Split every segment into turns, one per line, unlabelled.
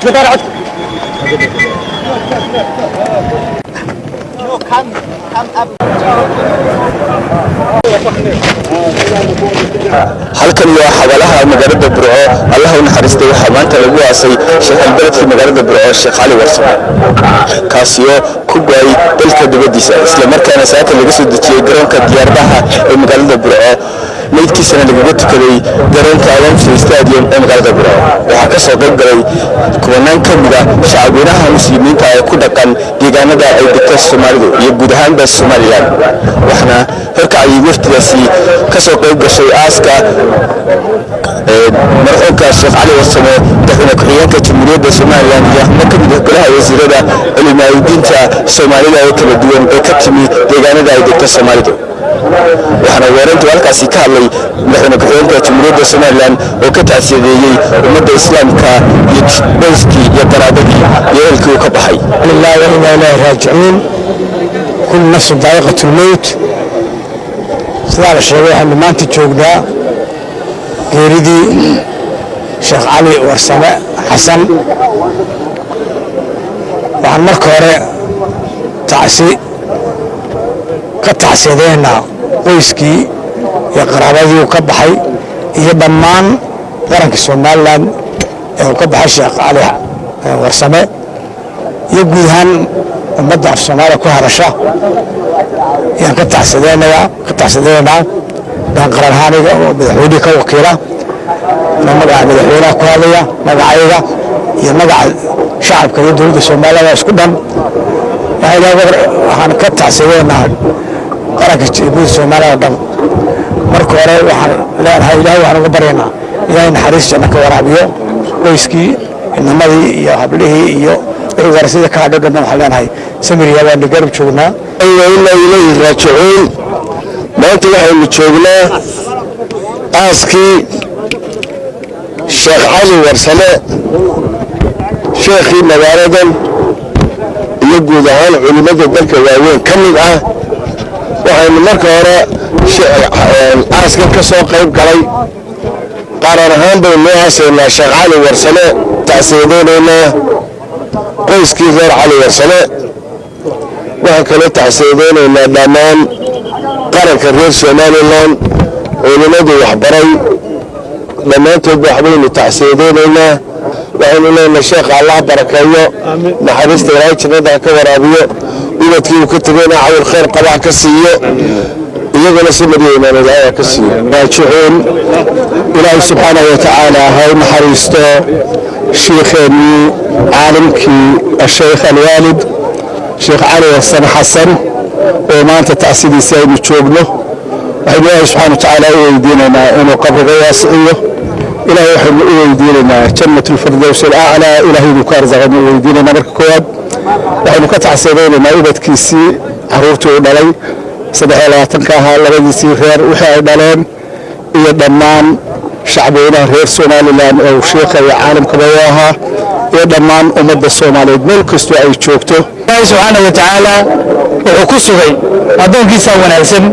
codka daar codka
halkan waa xabalaha magaalada burco allah u naxariistay waxaa maanta lagu aasay sheekh albeledkii magaalada burco sheekh cali warsame kaasiyo ku gaay dalka dibadiisa islamarkaana saaka laga soo dejiyey garoonka diyaaradaha ee magaalada burco meydkiisana lagaga tukaday garoonka alamsey stadium ee magaalada burco waxaa ka soo kubanaan ka mid a shacabweynaha muslimiinta ee ku dhaqan deegaanada ay degto soomaalidu iyo guud ahaanba somalilan waxaana horkacayay waftigaasi ka soo qayb aaska marxuumka sheekh cali warsame madaxweyne ku-xigeenka jamhuuriyadda somalilan iyo xubno ka mid ah golaha wasiirada culimaawidiinta soomaalida oo kala duwan ee ka timi deegaanada ay degto soomaalidu waxaana weerartu halkaasi ka hadlay madaxweyne ku-xigeenka jamhuuriyadda somalilan oo ka tacsiyadeeyey ummadda islaamka iyo dayskii iyo qaraabadii iyo eelkii uu ka baxay.
Raajicuun. Kul nafsu daa'iqat lmowt sidaa la sheegay waxaynu maanta joognaa geeridii sheekh cali warsame xasan. Waxaan marka hore tacsi ka tacsiyadeynaynaa qoyskii iyo qaraabadii uu ka baxay iyo dhammaan qaranka somalilan ee uu ka baxay sheekh cali warsame iyo guud ahaan ummadda af soomaaliya ku hadasha. Ayaan ka taxsadeynaynaa baan qaran ahaaniga oo madaxweynihii ka wakiila magaca madaxweynaha ku hadlaya magacayga iyo magaca shacabka iyo dowladda soomaaliyada isku dhan. Waxaan ka taxsadeynaa qaranka jamhuuriyadda soomaaliya oo dhan marka hore waxaan leenahay ilahay waxaan uga baryaynaa ilaahay naxariis janno ka waraabiyo qoyskii inamadii iyo hablihii iyo wixii warasada ka hadho dhan waxaan leenahay samiriya baanu garab joognaa.
Inaa ilayhi raajicuun maanta waxaynu joognaa aaskii sheekh cali warsame sheekhii magaaladan iyo guud ahaan culimmada dalka waaweyn. Ka mid ah waxaynu marka hore aaskan ka soo qayb galay. Qaran ahaan baynu sheekh cali warsame tacsiyadeynaynaa qoyskii reer cali warsame. Waxaan kaloo tacsiyadeynaynaa dhammaan qaranka reer somalilan culimmadu waxbaray. Dhammaantoodba waxbaynu tacsiyadeynaynaa وعلينا مشيخ الله بركيه نحرس تلاقي شنو ذاك ورابيه إذا تيجي كتبنا على الخير قلعة كسية. يقول سمري من الآية كسية. باشعون إلى سبحانه وتعالى. هاي محرسته شيخني عالم كي الشيخ الوالد شيخ علي حسن حسن. وما أنت تأسيدي سيد تشوبله وحبيه سبحانه وتعالى يدينا ما إنه قبل غياس إيه ilahay waxaynu u weydiinaynaa jannat lfirdows alaclaa ilahay inuu ka arsaqaynu u weydiinaynaa marka koowaad waxaynu ka tacsiyadaynaynaa ubadkiisii caruurtii uu dhalay. Saddex iyo labaatanka ahaa labadiisii reer wixii ay dhaleen iyo dhammaan shacbweynaha reer somalilan ee uu sheikha iyo caalamkaba u ahaa iyo dhammaan ummadda soomaaliyeed. Meel kastoo ay joogto.
Ilaahay subxaana wa tacaala wuxuu ku sugay addoonkiisaa wanaagsan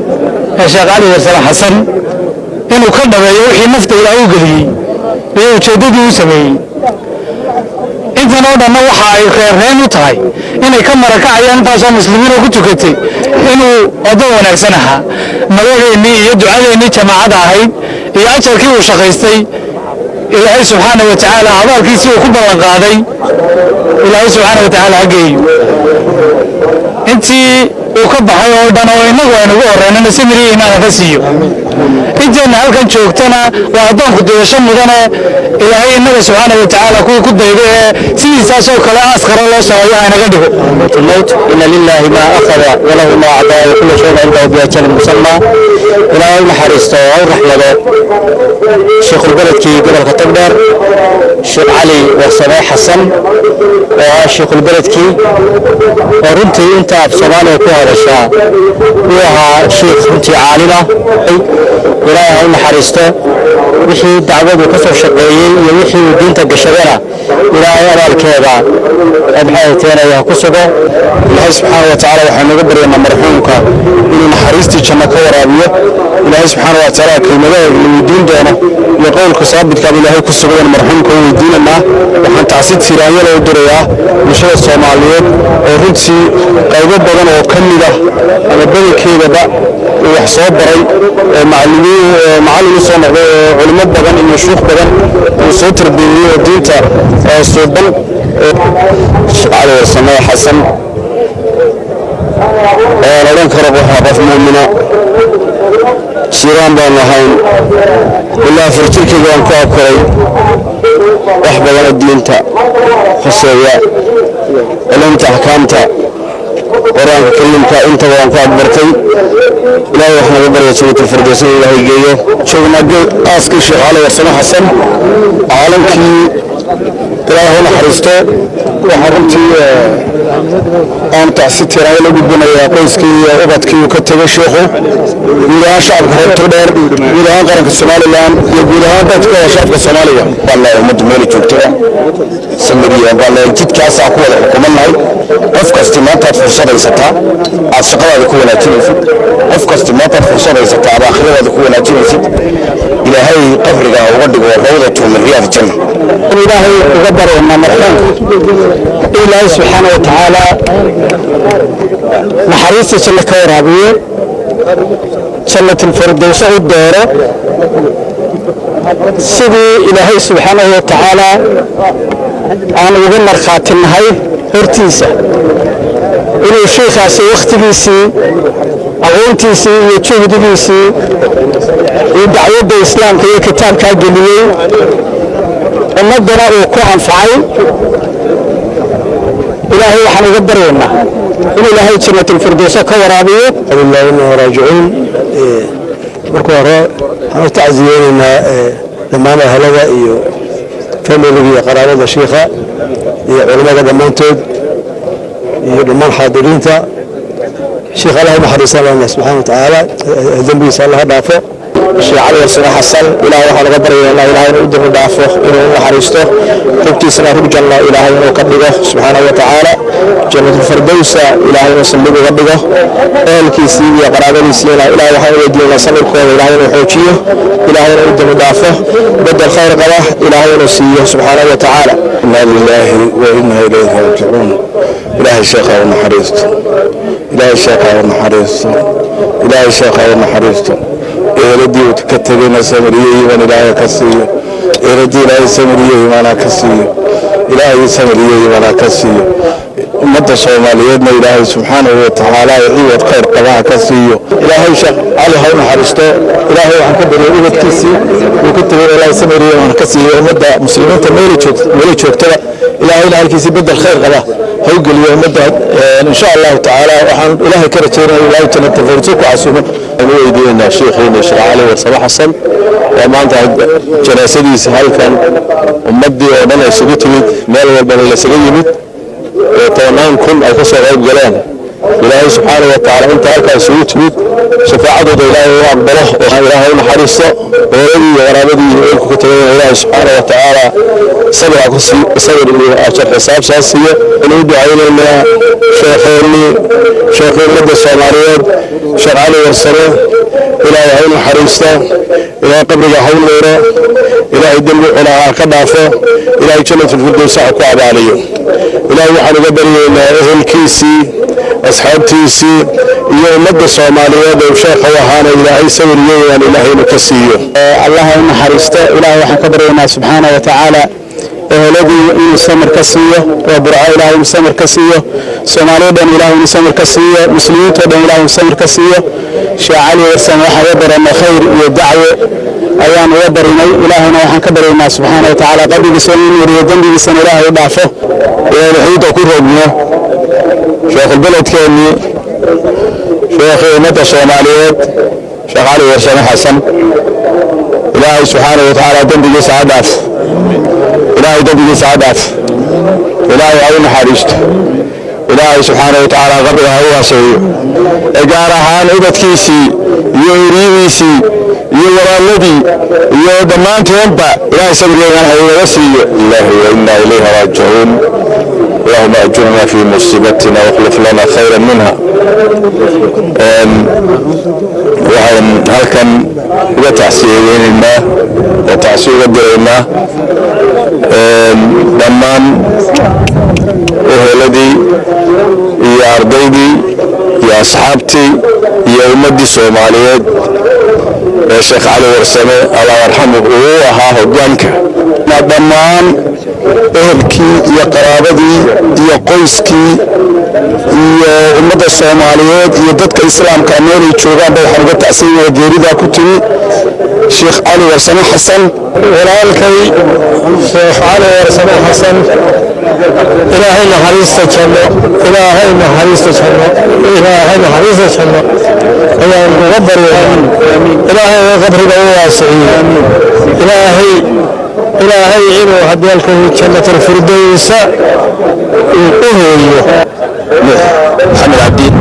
ee sheekh cali warsame xasan inuu ka dhabeeyo wixii nafta ilaah u geliyey iyo ujeeddadii u sameeyey. Intan oo dhanna waxa ay reerreen u tahay inay ka marakacayaan intaasoo muslimiinoo ku tukatay inuu addoon wanaagsan ahaa. Magaceennii iyo ducadeennii jamaacada ahayd iyo ajarkii uu shaqaystay ilaahay subxaana wa tacaala abaalkiisii uu ku ballan qaaday. Ilaahay subxaana wa tacaala ha geeyo. Intii subxaana wa tacaala kuwii ku dayda ee sidiisaasoo kale aaskara loo sameeyo haynaga dhigo
الموت إن لله ما أخذ وله ما أعطى وكل شيء عنده بأجل مسمى إلى يوم حريصته أو رحلة شيخ البلد كي قبل كتبدر شيخ علي وصلاح حسن وشيخ البلد كي ورنتي أنت بصومالي yeelashaa wuu ahaa shiikh runtii caalimah ilaahay ha u naxariisto wixii dacwadu ka soo shaqeeyey iyo wixii uu diinta gashadana إلى أيام الكيبا أبحاية تينا يا كسبة الله سبحانه وتعالى وحنا نقدر أن مرحومك. إن حريستي كما كورا بي الله سبحانه وتعالى كلمة الدين دونا يقول كسابت كابي له كسبة أن مرحومك هو الدين ما وحن تعصيد سيرانية لو دريا مشهد الصومالية. وردسي قيبة بغن وكملة أنا بني كيبا دا وحصاب برأي. معلمي معلمي صومالي علمات بغن. المشروخ بغن. وصوتر بيني ودينتا صوبان شعر وسماه حسن أنا لن كربها بس مؤمنة شيران بان لهاين إلا فرتيك بان كاكوي أحبب الدينتا خصوصا ألم تحكمتا qur'aanka kariimka intaba waan ku akbartay ilaahay wax naga barya jannata firdowsana ilaahay geeyo. Joognaa aaskii sheekh cali warsame xasan caalamkii ilaahay u naxariisto waxaa runtii aan tacsi tiraayo la gudbinayaa qoyskii iyo ubadkii uu ka tegay sheekhu. Guud ahaan shacabka reer togdheer guud ahaan qaranka somalilan iyo guud ahaan dadka shacabka soomaaliya. Wallahi ummaddu meeli joogtada samiriya wallahi jidkaasaa ku wada xukumannahay qof kasti maantaad fursad haysataa aad shaqadaada ku wanaajinaysid. Qof kasti maantaad fursad haysataa aad aakhiradaada ku wanaajinaysid. Ilaahay qabriga uga dhigo rawdatu min riyaad janna ilaahay uga bareena marxuumka ilaahay subxaana wa tacaala naxariista janno ka waraabiyo jannatulfirdowsa u dooro sidii ilaahay subxaanahu wa tacaala aan uga markhaatinahay hortiisa inuu sheikhaasi wakhtigiisii aqoontiisii iyo juhdigiisii iyo dacwadda islaamka iyo kitaabkaa geliyey ummaddana uu ku anfacay ilaahay waxaan uga baryaynaa in ilaahay jannatulfirdowsa ka waraabiyo.
Alilaahi innahu raajicuun. Marka hore waxaan u tacsiyeynaynaa dhammaan ahalada iyo familiga iyo qaraabada shiikha iyo culimmada dhammaantood iyo dhammaan xaadiriinta. Shiikh allah u naxariisaan lana subxana wa tacaala dembigiisa allah ha dhaafo
شيء علي السنة حسن إلى روح الغبر إلى إلهي نؤده دافوه إنه وحريسته قبتي سنة هدج الله إلهي نؤكد سبحانه وتعالى جنة الفردوس إلهي نسلق غبه أهل كيسي ويقراغ نسينا إلى روح الغبر إلى سنة كون إلهي نحوشيه إلهي نؤده دافوه بدى الخير قواه إلهي نسيه سبحانه وتعالى إنا لله وإنا إليه راجعون إلهي شيخ ونحريسته إلهي شيخ ونحريسته إلهي شيخ ونحريسته iimaan ilaahay ka siiyo eeladii ilaahay samiriye iimaana ka siiyo ilaahay samiriye iimaana ka siiyo ummadda soomaaliyeedna ilaahay subxaanahu wa tacaala ciwad khayr qabaha ka siiyo ilaahay sheekh cali ha u naxariisto ilaahay waxaan ka baryay ubadkiisii uu ka tegay ilaahay samiriye iimaana ka siiyo ummadda muslimiinta meeli joogtada ilaahayna halkiisii bedel khayr qaba. Ha ummadda insha allahu tacaala waxaan ilaahay ka rajaynaya ilaahay jannata firdowsa ku casuumo. Aan u weydiinaynaa sheekh cali warsame xasan. Oo maanta janaasadiisa halkan ummaddii oo dhan ay isugu timid meel walbana laysaga yimid. Oo tobannaan kun ay ka soo qayb galeen إلهي سبحانه وتعالى أنت هكا سويت فيك شفاعة إلهي عبد الله وهاي إلهي المحرصة وربي ورابدي إلكو كتبين إلهي سبحانه وتعالى. صبر أكسي صبر إلي أشرح حساب شاسية. إلهي بعين الماء. شيخيني شيخين مدى الصوماليات شيخ علي ورسله إلهي عين الحريصة إلهي قبرك حول غيره إلهي دنبي إلى كدافه إلهي جنة الفردوس أكواب عليه إلى وحن قبري إلى أهل كيسي أصحاب تيسي إيه مدى صومالية وشيخ وهانا إلهي سوريا يعني
إلهي مكسيه الله إن حرسته إلهي وحن قبرينا سبحانه وتعالى eheladii inuu samar ka siiyo waa burco ilaahay inuu samar ka siiyo soomaaliyao dhan ilaahay inuu ka siiyo muslimiintao dhan ilaahay ka siiyo شيخ علي السلام وحنا برنا خير ودعوة أيام وبرنا إلهنا وحنا كبرنا سبحانه وتعالى قبل بسنين وريدن بسن الله يضعفه ويحيط كل ربنا شيخ البلد
كاني شيخ مدى الصوماليات شيخ علي السلام حسن إلهي سبحانه وتعالى دنبي سعدات إلهي دنبي سعدات إلهي أعين حارشته ilaahay subxaana wa tacaala qabriga ha u waaseeyo ee gaar ahaan ubadkiisii iyo eriyadiisii iyo walaaladii iyo dhammaantoonba ilaahay sabirgeegan ha inaga siiyo ilaahi wa innaa ilayhi raajicuun
اللهم أجرنا في مصيبتنا واخلف لنا خيرا منها Waxaan halkan uga tacsiyeynaynaa oo tacsiyo uga diraynaa dhammaan eheladii iyo ardaydii iyo asxaabtii iyo ummaddii soomaaliyeed. ee الشيخ علي ورسامي الله يرحمه. هو ها هجانك ما دمان إهبكي يا قرابدي يا قوسكي يا امد الصوماليات يا ددك اسلام كاميري تشوغان بو حرب التأسيم وديري كتير شيخ علي ورسامي حسن. ولالكي شيخ علي ورسامي حسن. إلهي نحريستك الله إلهي نحريستك الله إلهي حريصة الله إلهي تقبل إلهي قبره واسع إلهي إلهي إنه هديالك جنة الفردوس. يقوه محمد عبدين